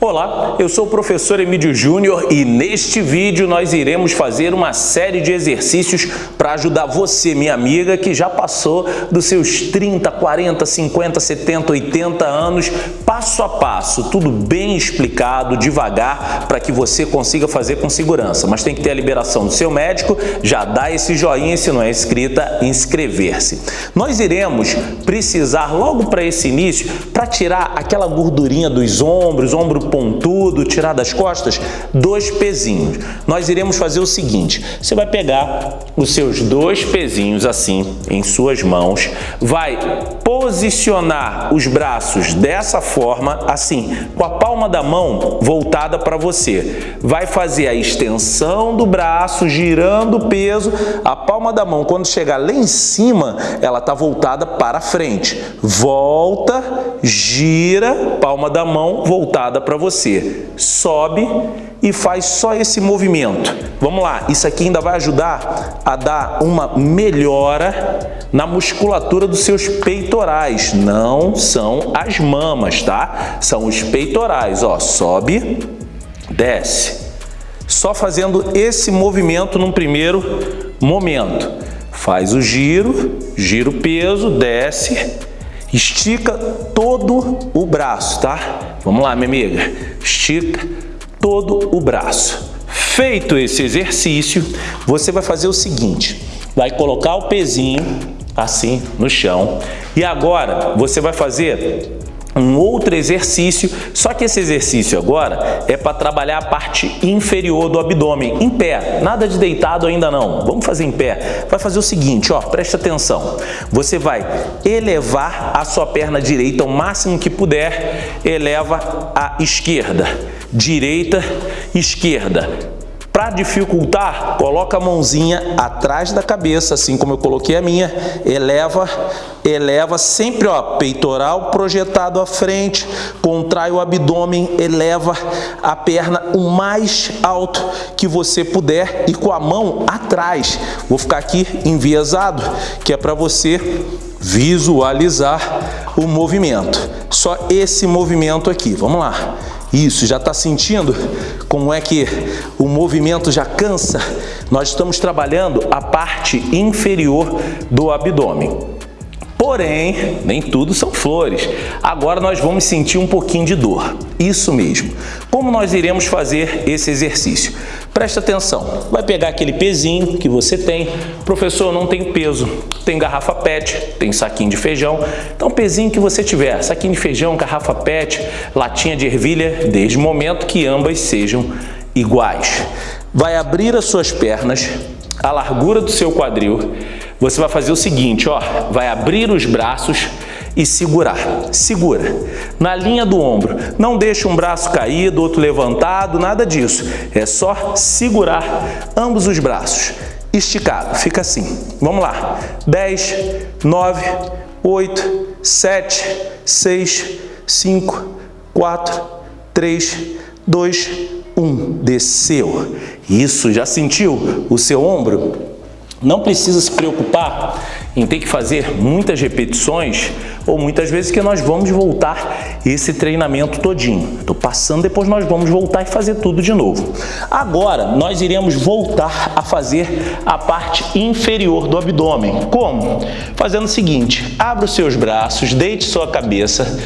Olá, eu sou o professor Emílio Júnior e neste vídeo nós iremos fazer uma série de exercícios para ajudar você, minha amiga, que já passou dos seus 30, 40, 50, 70, 80 anos, passo a passo, tudo bem explicado, devagar, para que você consiga fazer com segurança. Mas tem que ter a liberação do seu médico, já dá esse joinha, se não é inscrita, inscrever-se. Nós iremos precisar logo para esse início, para tirar aquela gordurinha dos ombros, ombro pontudo, tirar das costas, dois pezinhos. Nós iremos fazer o seguinte, você vai pegar os seus dois pezinhos assim em suas mãos, vai posicionar os braços dessa forma, assim, com a palma da mão voltada para você. Vai fazer a extensão do braço, girando o peso, a palma da mão, quando chegar lá em cima, ela está voltada para frente. Volta, gira, palma da mão voltada para você. Sobe e faz só esse movimento. Vamos lá, isso aqui ainda vai ajudar a dar uma melhora na musculatura dos seus peitorais. Não são as mamas, tá? São os peitorais, ó. Sobe, desce. Só fazendo esse movimento num primeiro momento. Faz o giro, gira o peso, desce, estica todo o braço, tá? Vamos lá, minha amiga. Estica todo o braço. Feito esse exercício, você vai fazer o seguinte, vai colocar o pezinho assim no chão e agora você vai fazer um outro exercício, só que esse exercício agora é para trabalhar a parte inferior do abdômen, em pé, nada de deitado ainda não, vamos fazer em pé. Vai fazer o seguinte, ó, preste atenção, você vai elevar a sua perna direita o máximo que puder, eleva a esquerda, direita, esquerda, para dificultar, coloca a mãozinha atrás da cabeça, assim como eu coloquei a minha, eleva, eleva sempre, ó, peitoral projetado à frente, contrai o abdômen, eleva a perna o mais alto que você puder e com a mão atrás. Vou ficar aqui enviesado, que é para você visualizar o movimento. Só esse movimento aqui, vamos lá. Isso, já está sentindo como é que o movimento já cansa? Nós estamos trabalhando a parte inferior do abdômen. Porém, nem tudo são flores. Agora nós vamos sentir um pouquinho de dor. Isso mesmo. Como nós iremos fazer esse exercício? Presta atenção. Vai pegar aquele pezinho que você tem. Professor, não tem peso. Tem garrafa PET, tem saquinho de feijão. Então, pezinho que você tiver, saquinho de feijão, garrafa PET, latinha de ervilha, desde o momento que ambas sejam iguais. Vai abrir as suas pernas, a largura do seu quadril você vai fazer o seguinte, ó, vai abrir os braços e segurar. Segura. Na linha do ombro. Não deixa um braço caído, outro levantado, nada disso. É só segurar ambos os braços. Esticado. Fica assim. Vamos lá. 10, 9, 8, 7, 6, 5, 4, 3, 2, 1. Desceu. Isso, já sentiu o seu ombro? Não precisa se preocupar em ter que fazer muitas repetições ou muitas vezes que nós vamos voltar esse treinamento todinho. Estou passando, depois nós vamos voltar e fazer tudo de novo. Agora, nós iremos voltar a fazer a parte inferior do abdômen. Como? Fazendo o seguinte, abra os seus braços, deite sua cabeça,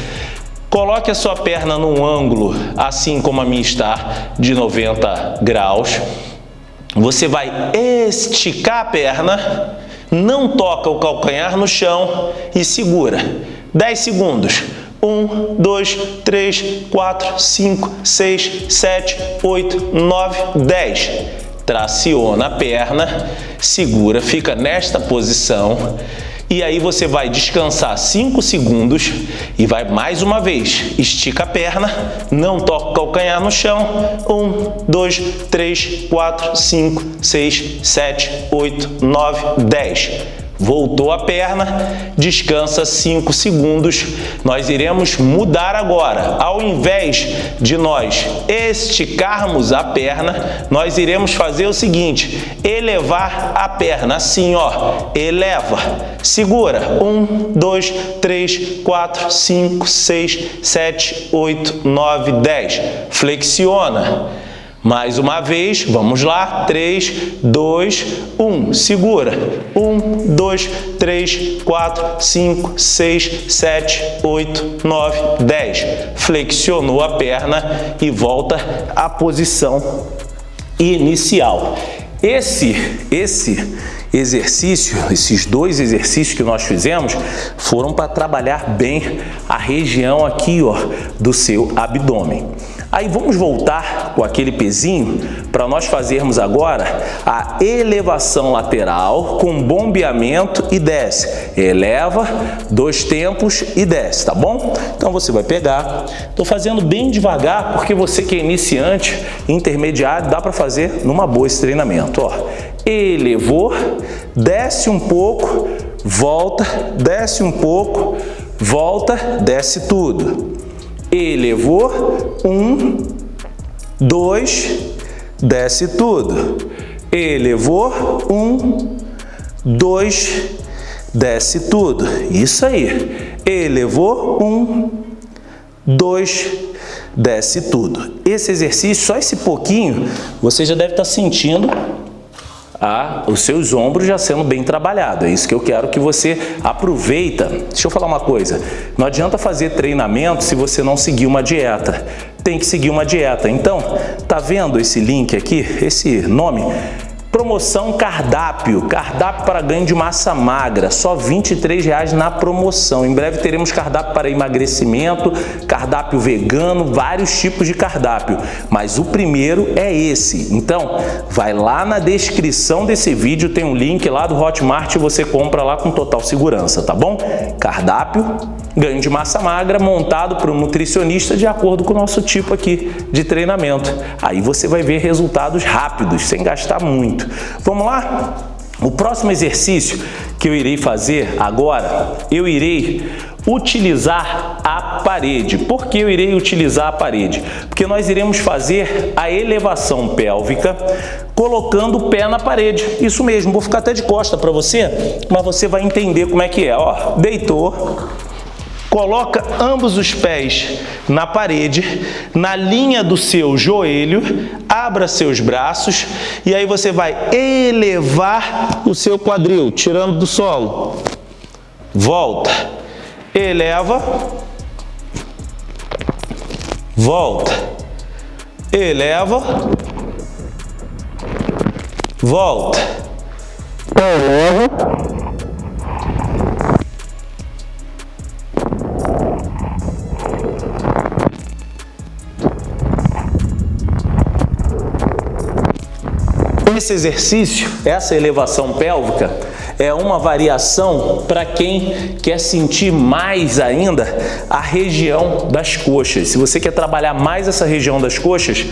coloque a sua perna num ângulo, assim como a minha está, de 90 graus, você vai esticar a perna, não toca o calcanhar no chão e segura. 10 segundos. 1, 2, 3, 4, 5, 6, 7, 8, 9, 10. Traciona a perna, segura, fica nesta posição e aí você vai descansar 5 segundos e vai mais uma vez. Estica a perna, não toca o calcanhar no chão. 1, 2, 3, 4, 5, 6, 7, 8, 9, 10. Voltou a perna, descansa 5 segundos. Nós iremos mudar agora. Ao invés de nós esticarmos a perna, nós iremos fazer o seguinte, elevar a perna assim, ó, eleva, segura, 1, 2, 3, 4, 5, 6, 7, 8, 9, 10, flexiona, mais uma vez, vamos lá, 3, 2, 1, segura, 1, 2, 3, 4, 5, 6, 7, 8, 9, 10, flexionou a perna e volta à posição inicial. Esse, esse exercício, esses dois exercícios que nós fizemos, foram para trabalhar bem a região aqui ó, do seu abdômen. Aí vamos voltar com aquele pezinho para nós fazermos agora a elevação lateral com bombeamento e desce. Eleva, dois tempos e desce, tá bom? Então você vai pegar, estou fazendo bem devagar porque você que é iniciante, intermediário, dá para fazer numa boa esse treinamento. Ó. Elevou, desce um pouco, volta, desce um pouco, volta, desce tudo elevou, um, dois, desce tudo. Elevou, um, dois, desce tudo. Isso aí. Elevou, um, dois, desce tudo. Esse exercício, só esse pouquinho, você já deve estar sentindo a, os seus ombros já sendo bem trabalhados. É isso que eu quero que você aproveita. Deixa eu falar uma coisa, não adianta fazer treinamento se você não seguir uma dieta. Tem que seguir uma dieta. Então, tá vendo esse link aqui, esse nome? Promoção cardápio, cardápio para ganho de massa magra, só R$ 23,00 na promoção. Em breve teremos cardápio para emagrecimento, cardápio vegano, vários tipos de cardápio. Mas o primeiro é esse. Então, vai lá na descrição desse vídeo, tem um link lá do Hotmart e você compra lá com total segurança, tá bom? Cardápio, ganho de massa magra montado por um nutricionista de acordo com o nosso tipo aqui de treinamento. Aí você vai ver resultados rápidos, sem gastar muito. Vamos lá? O próximo exercício que eu irei fazer agora, eu irei utilizar a parede. Por que eu irei utilizar a parede? Porque nós iremos fazer a elevação pélvica colocando o pé na parede. Isso mesmo, vou ficar até de costa para você, mas você vai entender como é que é. Ó, deitou, Coloca ambos os pés na parede, na linha do seu joelho, abra seus braços e aí você vai elevar o seu quadril, tirando do solo. Volta, eleva, volta, eleva, volta, eleva, Esse exercício, essa elevação pélvica, é uma variação para quem quer sentir mais ainda a região das coxas. Se você quer trabalhar mais essa região das coxas,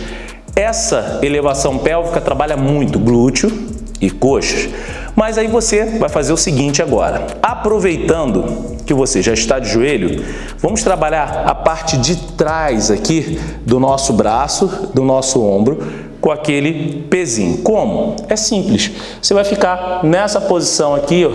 essa elevação pélvica trabalha muito glúteo e coxas. Mas aí você vai fazer o seguinte agora. Aproveitando que você já está de joelho, vamos trabalhar a parte de trás aqui do nosso braço, do nosso ombro, com aquele pezinho. Como? É simples. Você vai ficar nessa posição aqui, ó,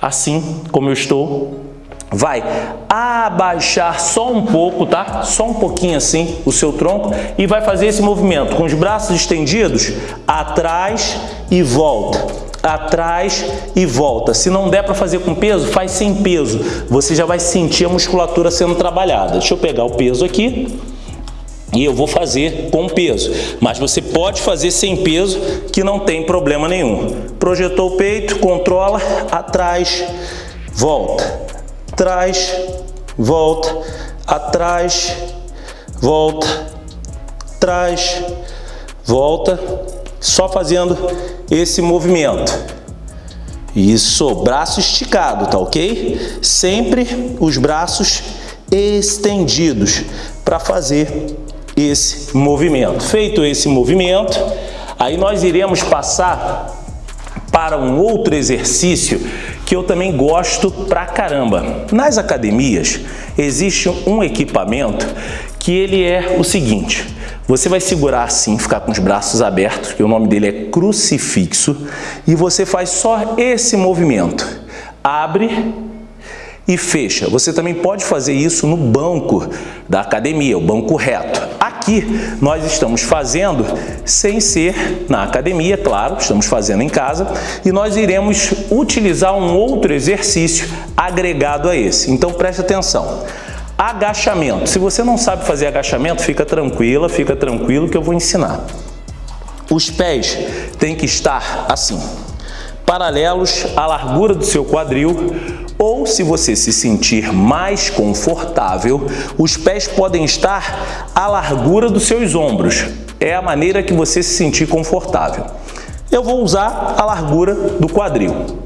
assim como eu estou. Vai abaixar só um pouco, tá? Só um pouquinho assim o seu tronco e vai fazer esse movimento com os braços estendidos atrás e volta atrás e volta. Se não der para fazer com peso, faz sem peso. Você já vai sentir a musculatura sendo trabalhada. Deixa eu pegar o peso aqui e eu vou fazer com peso. Mas você pode fazer sem peso, que não tem problema nenhum. Projetou o peito, controla, atrás, volta, atrás, volta, atrás, volta, atrás, volta, só fazendo esse movimento. Isso, braço esticado, tá ok? Sempre os braços estendidos para fazer esse movimento. Feito esse movimento, aí nós iremos passar para um outro exercício que eu também gosto pra caramba. Nas academias existe um equipamento que ele é o seguinte, você vai segurar assim, ficar com os braços abertos, que o nome dele é crucifixo, e você faz só esse movimento. Abre e fecha. Você também pode fazer isso no banco da academia, o banco reto. Aqui nós estamos fazendo sem ser na academia, claro, estamos fazendo em casa, e nós iremos utilizar um outro exercício agregado a esse. Então preste atenção. Agachamento. Se você não sabe fazer agachamento, fica tranquila, fica tranquilo que eu vou ensinar. Os pés têm que estar assim, paralelos à largura do seu quadril, ou se você se sentir mais confortável, os pés podem estar à largura dos seus ombros. É a maneira que você se sentir confortável. Eu vou usar a largura do quadril.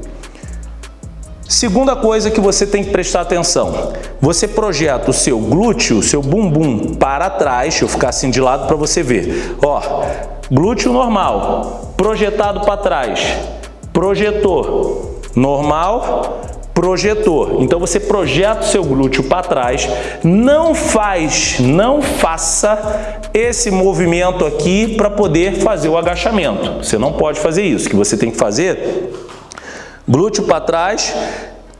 Segunda coisa que você tem que prestar atenção, você projeta o seu glúteo, o seu bumbum para trás, deixa eu ficar assim de lado para você ver. Ó, glúteo normal, projetado para trás, projetor, normal, projetor. Então você projeta o seu glúteo para trás, não faz, não faça esse movimento aqui para poder fazer o agachamento. Você não pode fazer isso, o que você tem que fazer glúteo para trás,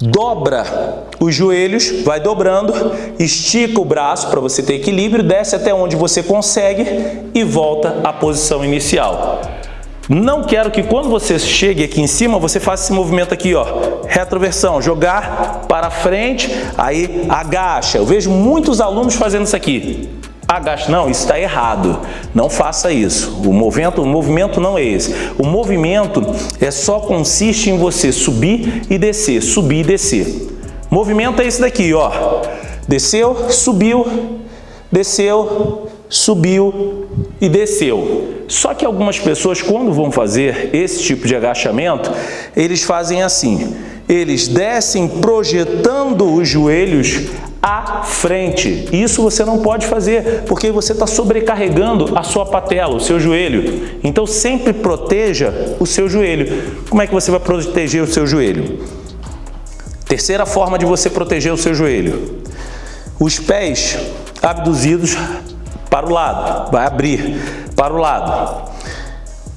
dobra os joelhos, vai dobrando, estica o braço para você ter equilíbrio, desce até onde você consegue e volta à posição inicial. Não quero que quando você chegue aqui em cima, você faça esse movimento aqui, ó, retroversão, jogar para frente, aí agacha. Eu vejo muitos alunos fazendo isso aqui agache. Não, isso está errado. Não faça isso. O movimento, o movimento não é esse. O movimento é só consiste em você subir e descer, subir e descer. Movimento é esse daqui, ó. Desceu, subiu, desceu, subiu e desceu. Só que algumas pessoas, quando vão fazer esse tipo de agachamento, eles fazem assim. Eles descem projetando os joelhos à frente. Isso você não pode fazer, porque você está sobrecarregando a sua patela, o seu joelho. Então sempre proteja o seu joelho. Como é que você vai proteger o seu joelho? Terceira forma de você proteger o seu joelho. Os pés abduzidos para o lado, vai abrir para o lado.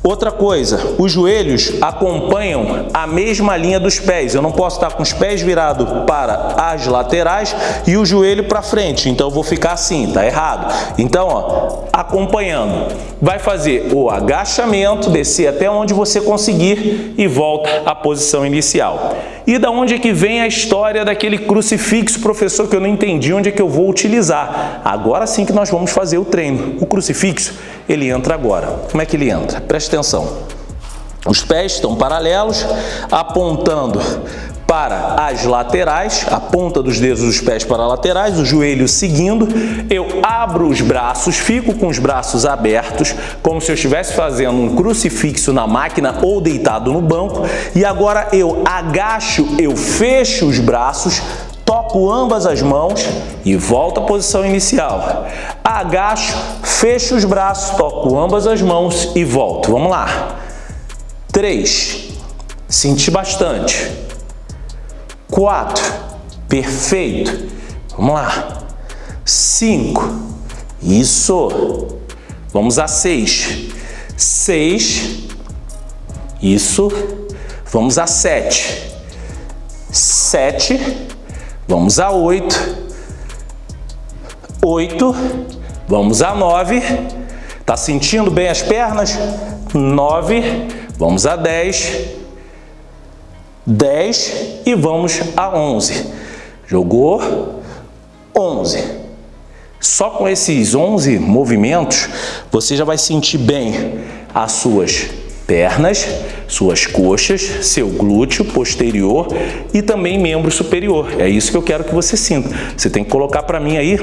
Outra coisa, os joelhos acompanham a mesma linha dos pés. Eu não posso estar com os pés virados para as laterais e o joelho para frente. Então eu vou ficar assim, tá errado. Então, ó, acompanhando. Vai fazer o agachamento, descer até onde você conseguir e volta à posição inicial. E da onde é que vem a história daquele crucifixo, professor, que eu não entendi onde é que eu vou utilizar? Agora sim que nós vamos fazer o treino. O crucifixo, ele entra agora. Como é que ele entra? Preste atenção. Os pés estão paralelos, apontando para as laterais, a ponta dos dedos dos pés para laterais, o joelho seguindo. Eu abro os braços, fico com os braços abertos, como se eu estivesse fazendo um crucifixo na máquina ou deitado no banco. E agora eu agacho, eu fecho os braços, toco ambas as mãos e volto à posição inicial. Agacho, fecho os braços, toco ambas as mãos e volto. Vamos lá. 3. Senti bastante. 4. Perfeito. Vamos lá. 5. Isso. Vamos a 6. 6. Isso. Vamos a 7. 7. Vamos a 8. 8. Vamos a 9. Tá sentindo bem as pernas? 9. Vamos a 10. 10 e vamos a 11. Jogou 11. Só com esses 11 movimentos, você já vai sentir bem as suas pernas, suas coxas, seu glúteo posterior e também membro superior. É isso que eu quero que você sinta. Você tem que colocar para mim aí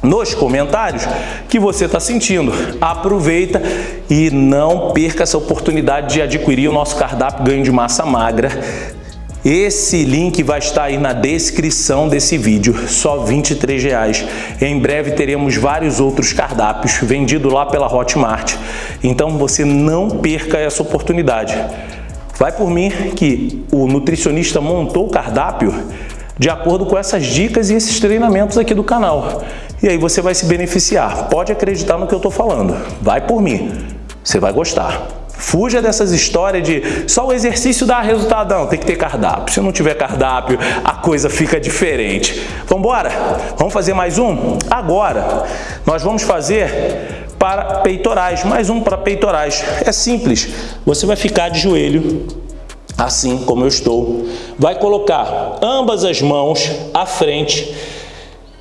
nos comentários que você está sentindo. Aproveita e não perca essa oportunidade de adquirir o nosso cardápio ganho de massa magra. Esse link vai estar aí na descrição desse vídeo, só R$ 23,00. Em breve teremos vários outros cardápios vendidos lá pela Hotmart. Então você não perca essa oportunidade. Vai por mim que o nutricionista montou o cardápio de acordo com essas dicas e esses treinamentos aqui do canal. E aí você vai se beneficiar. Pode acreditar no que eu estou falando. Vai por mim. Você vai gostar. Fuja dessas histórias de só o exercício dá resultado. Não, tem que ter cardápio. Se não tiver cardápio, a coisa fica diferente. Vamos embora? Vamos fazer mais um? Agora, nós vamos fazer para peitorais. Mais um para peitorais. É simples. Você vai ficar de joelho assim como eu estou. Vai colocar ambas as mãos à frente,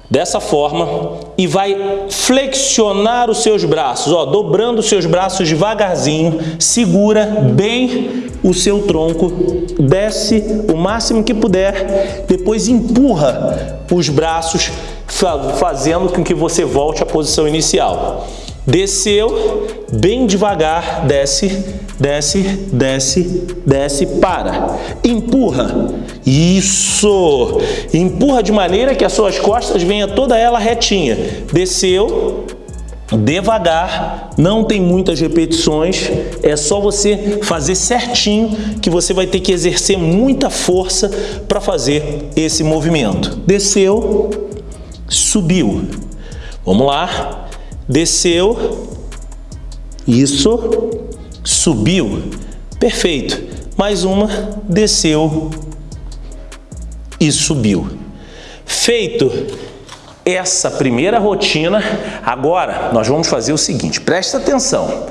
dessa forma, e vai flexionar os seus braços, ó, dobrando os seus braços devagarzinho, segura bem o seu tronco, desce o máximo que puder, depois empurra os braços, fazendo com que você volte à posição inicial. Desceu, bem devagar, desce, desce, desce, desce, para. Empurra. Isso! Empurra de maneira que as suas costas venha toda ela retinha. Desceu, devagar, não tem muitas repetições, é só você fazer certinho que você vai ter que exercer muita força para fazer esse movimento. Desceu, subiu. Vamos lá desceu, isso, subiu, perfeito. Mais uma, desceu e subiu. Feito essa primeira rotina, agora nós vamos fazer o seguinte, presta atenção.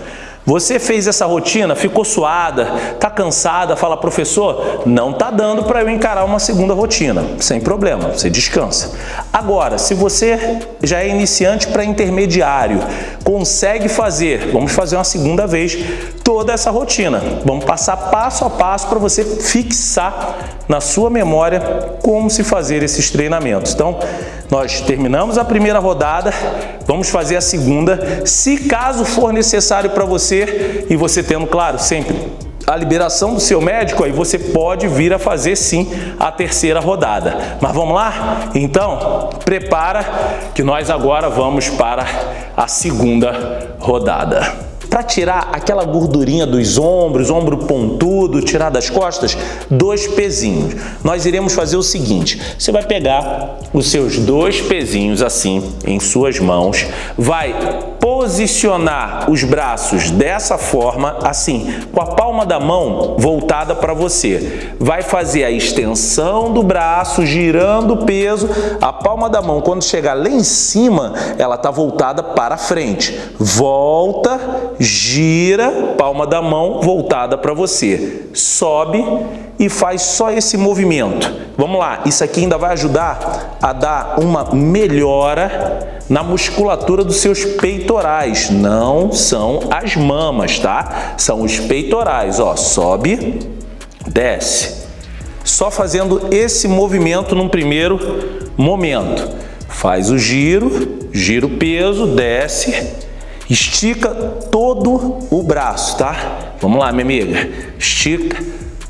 Você fez essa rotina, ficou suada, está cansada, fala, professor, não está dando para eu encarar uma segunda rotina. Sem problema, você descansa. Agora, se você já é iniciante para intermediário, consegue fazer, vamos fazer uma segunda vez, toda essa rotina. Vamos passar passo a passo para você fixar na sua memória como se fazer esses treinamentos. Então, nós terminamos a primeira rodada, vamos fazer a segunda. Se caso for necessário para você, e você tendo, claro, sempre a liberação do seu médico, aí você pode vir a fazer sim a terceira rodada. Mas vamos lá? Então, prepara que nós agora vamos para a segunda rodada para tirar aquela gordurinha dos ombros, ombro pontudo, tirar das costas, dois pezinhos. Nós iremos fazer o seguinte, você vai pegar os seus dois pezinhos assim em suas mãos, vai posicionar os braços dessa forma, assim, com a palma da mão voltada para você. Vai fazer a extensão do braço, girando o peso, a palma da mão, quando chegar lá em cima, ela está voltada para frente. Volta, gira, palma da mão voltada para você. Sobe e faz só esse movimento. Vamos lá, isso aqui ainda vai ajudar a dar uma melhora na musculatura dos seus peitorais. Não são as mamas, tá? São os peitorais, ó. Sobe, desce. Só fazendo esse movimento num primeiro momento. Faz o giro, gira o peso, desce, estica todo o braço, tá? Vamos lá, minha amiga. Estica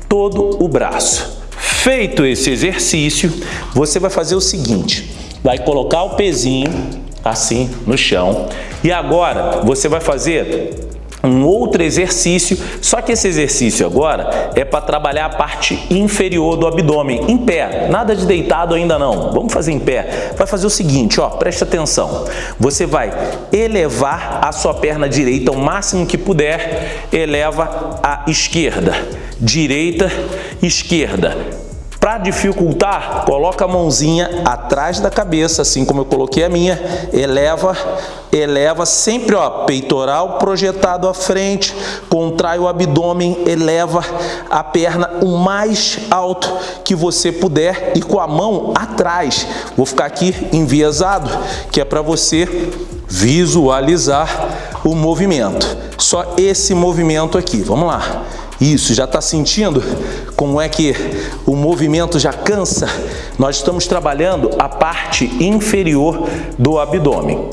todo o braço. Feito esse exercício, você vai fazer o seguinte, vai colocar o pezinho assim no chão e agora você vai fazer um outro exercício, só que esse exercício agora é para trabalhar a parte inferior do abdômen, em pé, nada de deitado ainda não, vamos fazer em pé. Vai fazer o seguinte, ó, preste atenção, você vai elevar a sua perna direita o máximo que puder, eleva a esquerda, direita, esquerda, para dificultar, coloca a mãozinha atrás da cabeça, assim como eu coloquei a minha, eleva, eleva sempre, ó, peitoral projetado à frente, contrai o abdômen, eleva a perna o mais alto que você puder e com a mão atrás. Vou ficar aqui enviesado, que é para você visualizar o movimento. Só esse movimento aqui, vamos lá. Isso, já está sentindo como é que o movimento já cansa? Nós estamos trabalhando a parte inferior do abdômen.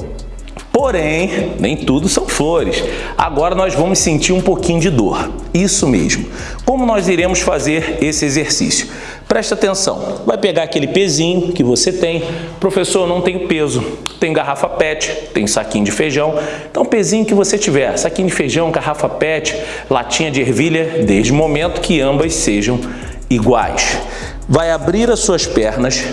Porém, nem tudo são flores. Agora nós vamos sentir um pouquinho de dor. Isso mesmo. Como nós iremos fazer esse exercício? Presta atenção, vai pegar aquele pezinho que você tem. Professor, não tenho peso. Tem garrafa PET, tem saquinho de feijão. Então, pezinho que você tiver, saquinho de feijão, garrafa PET, latinha de ervilha, desde o momento que ambas sejam iguais. Vai abrir as suas pernas,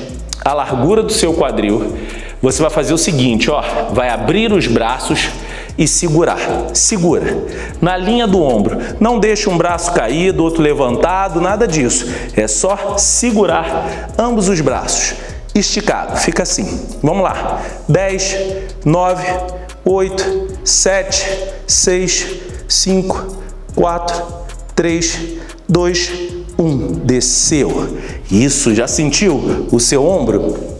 a largura do seu quadril. Você vai fazer o seguinte, ó, vai abrir os braços e segurar. Segura. Na linha do ombro. Não deixe um braço caído, outro levantado, nada disso. É só segurar ambos os braços. Esticado. Fica assim. Vamos lá. 10, 9, 8, 7, 6, 5, 4, 3, 2, 1. Desceu. Isso, já sentiu o seu ombro?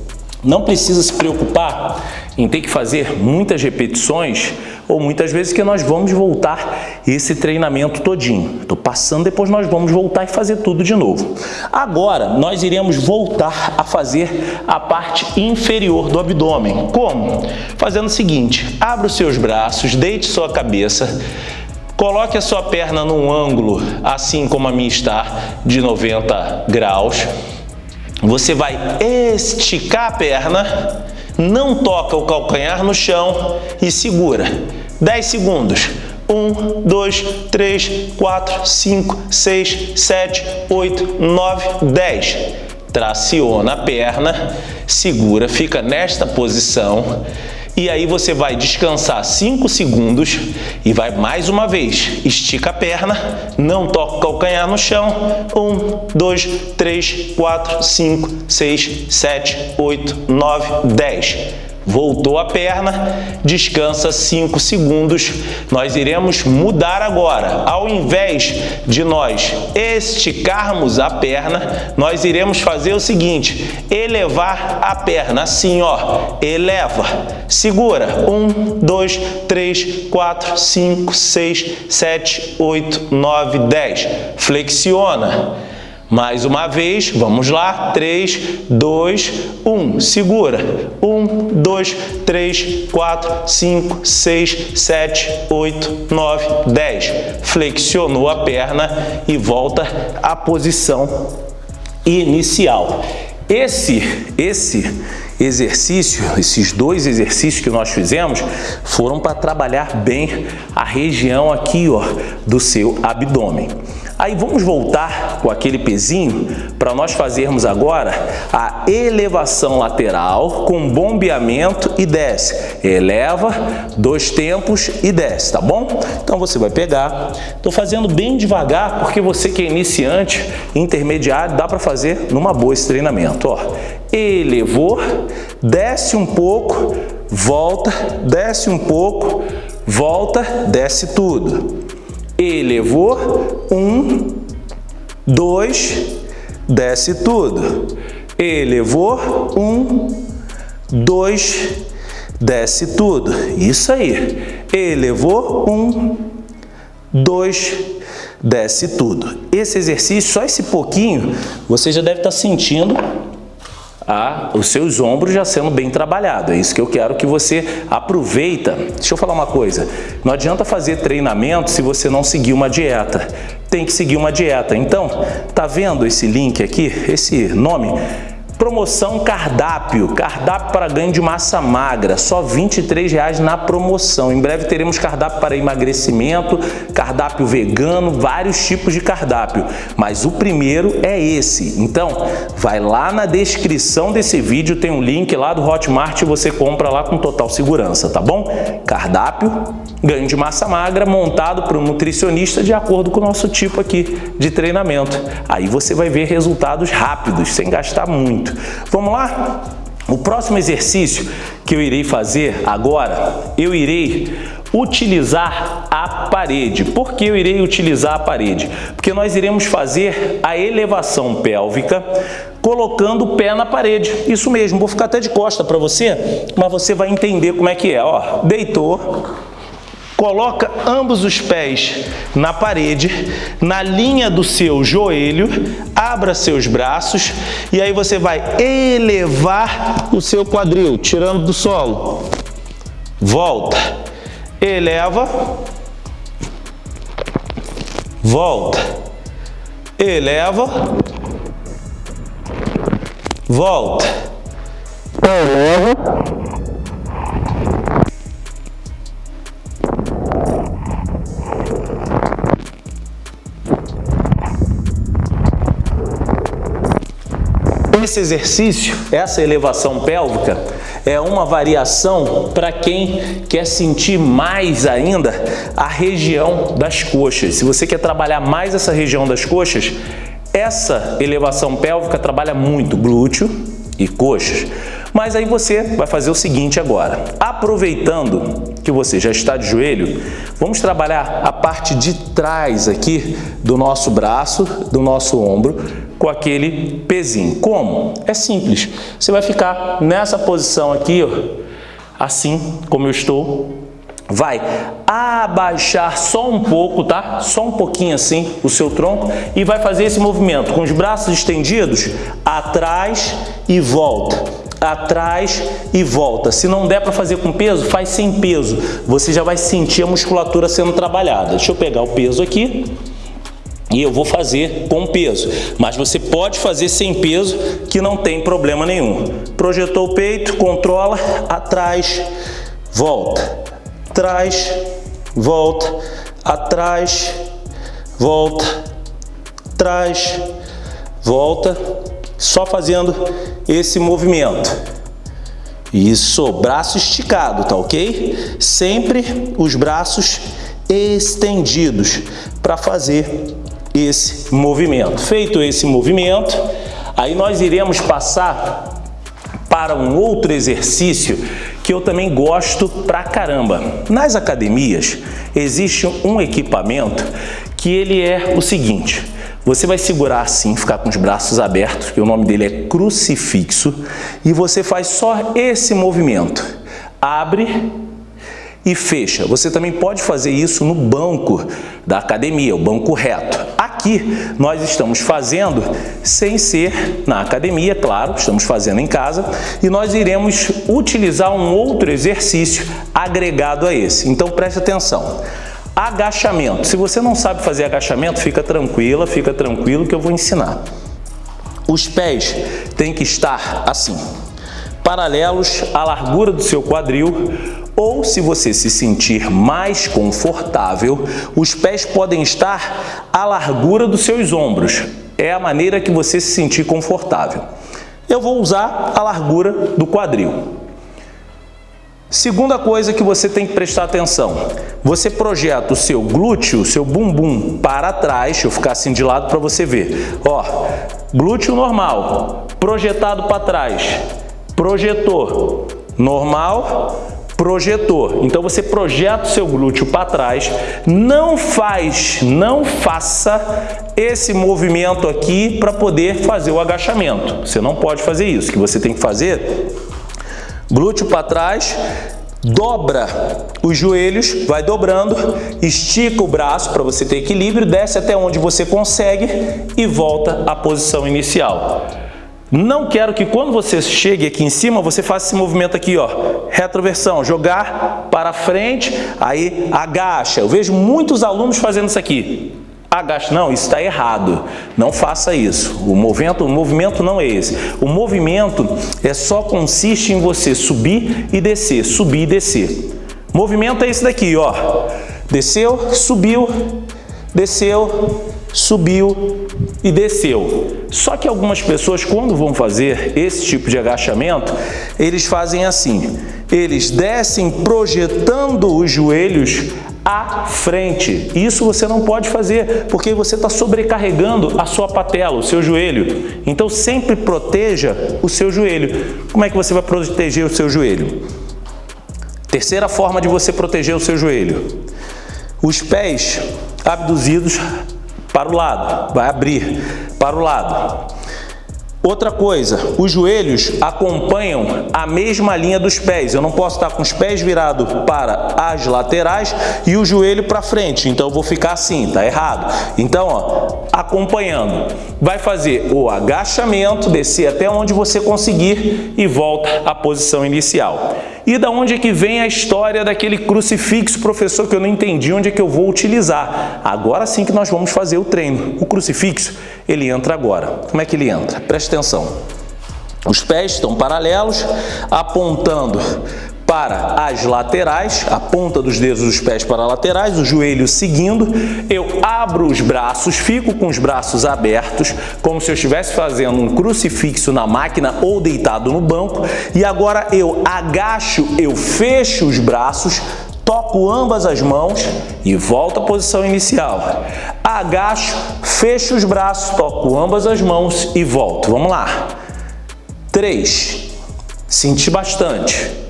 Não precisa se preocupar em ter que fazer muitas repetições ou muitas vezes que nós vamos voltar esse treinamento todinho. Estou passando, depois nós vamos voltar e fazer tudo de novo. Agora, nós iremos voltar a fazer a parte inferior do abdômen. Como? Fazendo o seguinte, abra os seus braços, deite sua cabeça, Coloque a sua perna num ângulo, assim como a minha está, de 90 graus. Você vai esticar a perna não toca o calcanhar no chão e segura. 10 segundos. 1, 2, 3, 4, 5, 6, 7, 8, 9, 10. Traciona a perna, segura, fica nesta posição e aí você vai descansar 5 segundos e vai mais uma vez. Estica a perna, não toca o calcanhar no chão. 1, 2, 3, 4, 5, 6, 7, 8, 9, 10. Voltou a perna, descansa 5 segundos. Nós iremos mudar agora. Ao invés de nós esticarmos a perna, nós iremos fazer o seguinte, elevar a perna assim, ó, eleva, segura, 1, 2, 3, 4, 5, 6, 7, 8, 9, 10, flexiona, mais uma vez, vamos lá, 3, 2, 1, segura, 1, 2, 3, 4, 5, 6, 7, 8, 9, 10, flexionou a perna e volta à posição inicial. Esse, esse exercício, esses dois exercícios que nós fizemos, foram para trabalhar bem a região aqui ó, do seu abdômen. Aí vamos voltar com aquele pezinho para nós fazermos agora a elevação lateral com bombeamento e desce. Eleva, dois tempos e desce, tá bom? Então você vai pegar, estou fazendo bem devagar porque você que é iniciante, intermediário, dá para fazer numa boa esse treinamento. Ó, elevou, desce um pouco, volta, desce um pouco, volta, desce tudo elevou, um, dois, desce tudo. Elevou, um, dois, desce tudo. Isso aí. Elevou, um, dois, desce tudo. Esse exercício, só esse pouquinho, você já deve estar sentindo a, os seus ombros já sendo bem trabalhados. É isso que eu quero que você aproveita. Deixa eu falar uma coisa, não adianta fazer treinamento se você não seguir uma dieta. Tem que seguir uma dieta. Então, tá vendo esse link aqui, esse nome? Promoção cardápio, cardápio para ganho de massa magra, só R$ 23,00 na promoção. Em breve teremos cardápio para emagrecimento, cardápio vegano, vários tipos de cardápio. Mas o primeiro é esse. Então, vai lá na descrição desse vídeo, tem um link lá do Hotmart e você compra lá com total segurança, tá bom? Cardápio, ganho de massa magra, montado por um nutricionista de acordo com o nosso tipo aqui de treinamento. Aí você vai ver resultados rápidos, sem gastar muito. Vamos lá? O próximo exercício que eu irei fazer agora, eu irei utilizar a parede. Por que eu irei utilizar a parede? Porque nós iremos fazer a elevação pélvica colocando o pé na parede. Isso mesmo, vou ficar até de costa para você, mas você vai entender como é que é. Ó, deitou, Coloca ambos os pés na parede, na linha do seu joelho, abra seus braços e aí você vai elevar o seu quadril, tirando do solo. Volta, eleva, volta, eleva, volta. Esse exercício, essa elevação pélvica, é uma variação para quem quer sentir mais ainda a região das coxas. Se você quer trabalhar mais essa região das coxas, essa elevação pélvica trabalha muito glúteo e coxas. Mas aí você vai fazer o seguinte agora. Aproveitando que você já está de joelho, vamos trabalhar a parte de trás aqui do nosso braço, do nosso ombro, com aquele pezinho. Como? É simples. Você vai ficar nessa posição aqui, ó, assim como eu estou. Vai abaixar só um pouco, tá? Só um pouquinho assim o seu tronco e vai fazer esse movimento com os braços estendidos atrás e volta atrás e volta. Se não der para fazer com peso, faz sem peso. Você já vai sentir a musculatura sendo trabalhada. Deixa eu pegar o peso aqui e eu vou fazer com peso. Mas você pode fazer sem peso que não tem problema nenhum. Projetou o peito, controla, atrás, volta, atrás, volta, atrás, volta, atrás, volta, só fazendo esse movimento. Isso, braço esticado, tá ok? Sempre os braços estendidos para fazer esse movimento. Feito esse movimento, aí nós iremos passar para um outro exercício que eu também gosto pra caramba. Nas academias existe um equipamento que ele é o seguinte, você vai segurar assim, ficar com os braços abertos, que o nome dele é crucifixo, e você faz só esse movimento. Abre e fecha. Você também pode fazer isso no banco da academia, o banco reto. Aqui nós estamos fazendo sem ser na academia, claro, estamos fazendo em casa, e nós iremos utilizar um outro exercício agregado a esse. Então preste atenção. Agachamento. Se você não sabe fazer agachamento, fica tranquila, fica tranquilo que eu vou ensinar. Os pés têm que estar assim, paralelos à largura do seu quadril, ou se você se sentir mais confortável, os pés podem estar à largura dos seus ombros. É a maneira que você se sentir confortável. Eu vou usar a largura do quadril. Segunda coisa que você tem que prestar atenção, você projeta o seu glúteo, o seu bumbum para trás, deixa eu ficar assim de lado para você ver. Ó, glúteo normal, projetado para trás, projetor, normal, projetor. Então você projeta o seu glúteo para trás, não faz, não faça esse movimento aqui para poder fazer o agachamento. Você não pode fazer isso, o que você tem que fazer glúteo para trás, dobra os joelhos, vai dobrando, estica o braço para você ter equilíbrio, desce até onde você consegue e volta à posição inicial. Não quero que quando você chegue aqui em cima, você faça esse movimento aqui, ó, retroversão, jogar para frente, aí agacha. Eu vejo muitos alunos fazendo isso aqui agacha. Não, isso está errado. Não faça isso. O movimento, o movimento não é esse. O movimento é só consiste em você subir e descer, subir e descer. Movimento é esse daqui, ó. Desceu, subiu, desceu, subiu e desceu. Só que algumas pessoas, quando vão fazer esse tipo de agachamento, eles fazem assim. Eles descem projetando os joelhos à frente. Isso você não pode fazer, porque você está sobrecarregando a sua patela, o seu joelho. Então sempre proteja o seu joelho. Como é que você vai proteger o seu joelho? Terceira forma de você proteger o seu joelho. Os pés abduzidos para o lado, vai abrir para o lado. Outra coisa, os joelhos acompanham a mesma linha dos pés. Eu não posso estar com os pés virados para as laterais e o joelho para frente. Então, eu vou ficar assim, tá errado. Então, ó, acompanhando. Vai fazer o agachamento, descer até onde você conseguir e volta à posição inicial. E da onde é que vem a história daquele crucifixo, professor, que eu não entendi onde é que eu vou utilizar? Agora sim que nós vamos fazer o treino. O crucifixo, ele entra agora. Como é que ele entra? Preste atenção. Os pés estão paralelos, apontando para as laterais, a ponta dos dedos dos pés para laterais, o joelho seguindo. Eu abro os braços, fico com os braços abertos, como se eu estivesse fazendo um crucifixo na máquina ou deitado no banco. E agora eu agacho, eu fecho os braços, toco ambas as mãos e volto à posição inicial. Agacho, fecho os braços, toco ambas as mãos e volto. Vamos lá. 3. Senti bastante.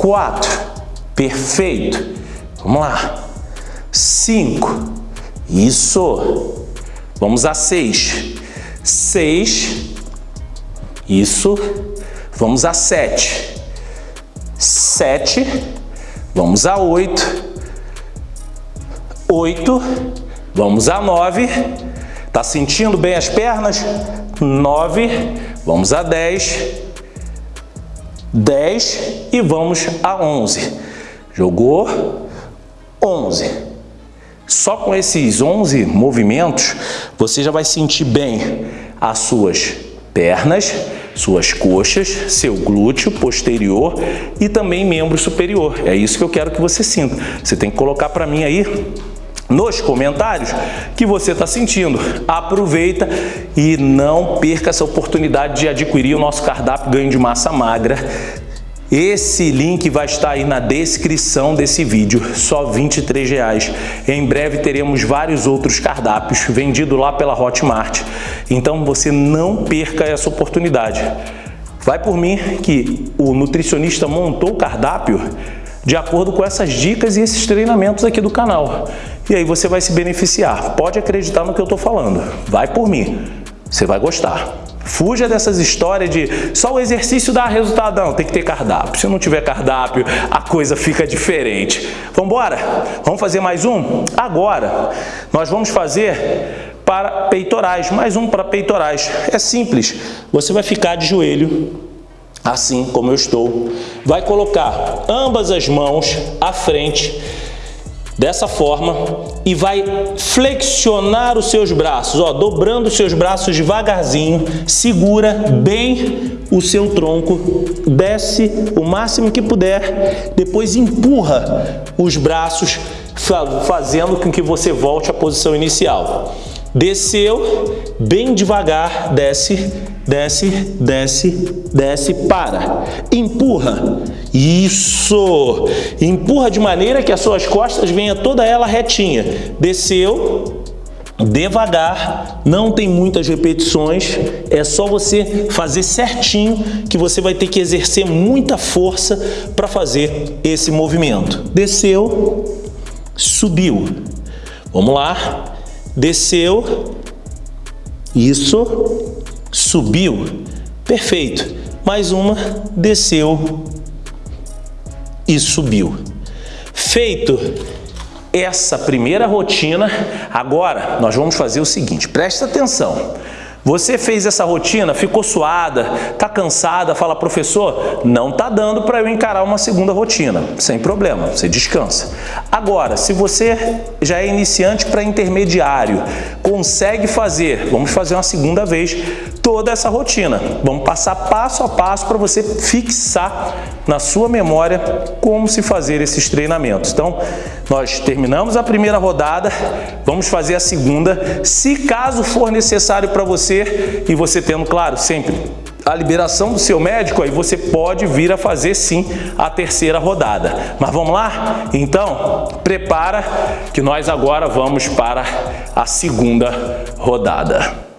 4. Perfeito. Vamos lá. 5. Isso. Vamos a 6. 6. Isso. Vamos a 7. 7. Vamos a 8. 8. Vamos a 9. Tá sentindo bem as pernas? 9. Vamos a 10. 10 e vamos a 11. Jogou 11. Só com esses 11 movimentos, você já vai sentir bem as suas pernas, suas coxas, seu glúteo posterior e também membro superior. É isso que eu quero que você sinta. Você tem que colocar para mim aí nos comentários que você está sentindo. Aproveita e não perca essa oportunidade de adquirir o nosso cardápio ganho de massa magra. Esse link vai estar aí na descrição desse vídeo, só 23 reais. Em breve teremos vários outros cardápios vendidos lá pela Hotmart. Então você não perca essa oportunidade. Vai por mim que o nutricionista montou o cardápio de acordo com essas dicas e esses treinamentos aqui do canal. E aí você vai se beneficiar. Pode acreditar no que eu estou falando. Vai por mim. Você vai gostar. Fuja dessas histórias de só o exercício dá resultado. Não, tem que ter cardápio. Se não tiver cardápio, a coisa fica diferente. Vamos embora? Vamos fazer mais um? Agora, nós vamos fazer para peitorais. Mais um para peitorais. É simples. Você vai ficar de joelho assim como eu estou. Vai colocar ambas as mãos à frente dessa forma e vai flexionar os seus braços, ó, dobrando os seus braços devagarzinho, segura bem o seu tronco, desce o máximo que puder, depois empurra os braços, fazendo com que você volte à posição inicial. Desceu, bem devagar, desce, desce, desce, desce, para. Empurra. Isso! Empurra de maneira que as suas costas venha toda ela retinha. Desceu, devagar, não tem muitas repetições, é só você fazer certinho que você vai ter que exercer muita força para fazer esse movimento. Desceu, subiu. Vamos lá desceu, isso, subiu, perfeito. Mais uma, desceu e subiu. Feito essa primeira rotina, agora nós vamos fazer o seguinte, presta atenção. Você fez essa rotina, ficou suada, está cansada, fala, professor, não está dando para eu encarar uma segunda rotina. Sem problema, você descansa. Agora, se você já é iniciante para intermediário, consegue fazer, vamos fazer uma segunda vez, toda essa rotina. Vamos passar passo a passo para você fixar na sua memória como se fazer esses treinamentos. Então, nós terminamos a primeira rodada, vamos fazer a segunda, se caso for necessário para você, e você tendo, claro, sempre a liberação do seu médico, aí você pode vir a fazer sim a terceira rodada. Mas vamos lá? Então, prepara que nós agora vamos para a segunda rodada.